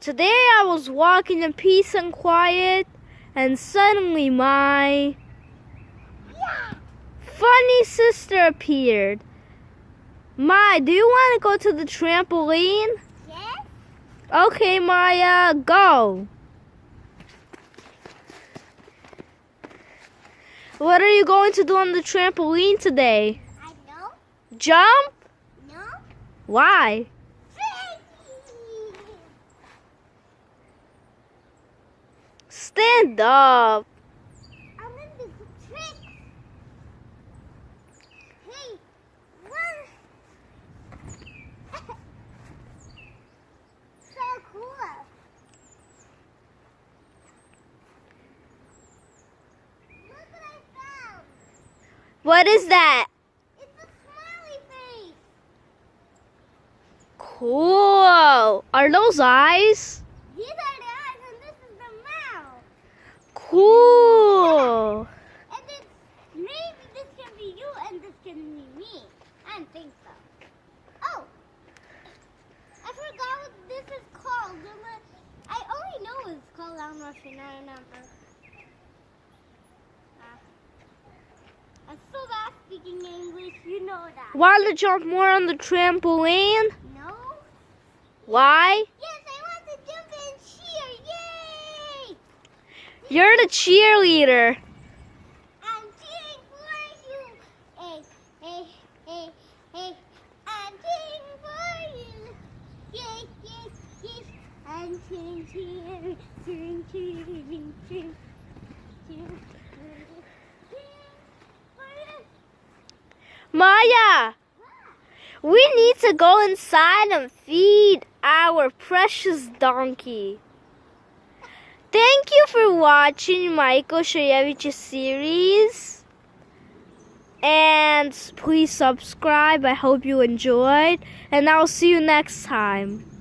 Today I was walking in peace and quiet, and suddenly my funny sister appeared. Mai, do you want to go to the trampoline? Yes? Okay, Maya, go. What are you going to do on the trampoline today? I know. Jump? No. Why? Stand up. I'm in the trick. Hey, what? so cool. Look what I found. What is that? It's a smiley face. Cool. Are those eyes are the eyes and this is the mouth. Cool. And then maybe this can be you and this can be me. I don't think so. Oh, I forgot what this is called. I only know it's called I'm Russian. I remember. Ah. I'm so bad speaking English. You know that. Want to jump more on the trampoline? No. Why? Yes, I want to jump and cheer. Yay! You're the cheerleader. I'm cheering for you. Hey, hey, hey. I'm cheering for you. Yay, yay, yay. I'm cheering, cheering, cheering, cheering, cheering, cheering. cheering for you. Maya, we need to go inside and feed our precious donkey. Thank you for watching Michael Shayevich's series. And please subscribe. I hope you enjoyed. And I'll see you next time.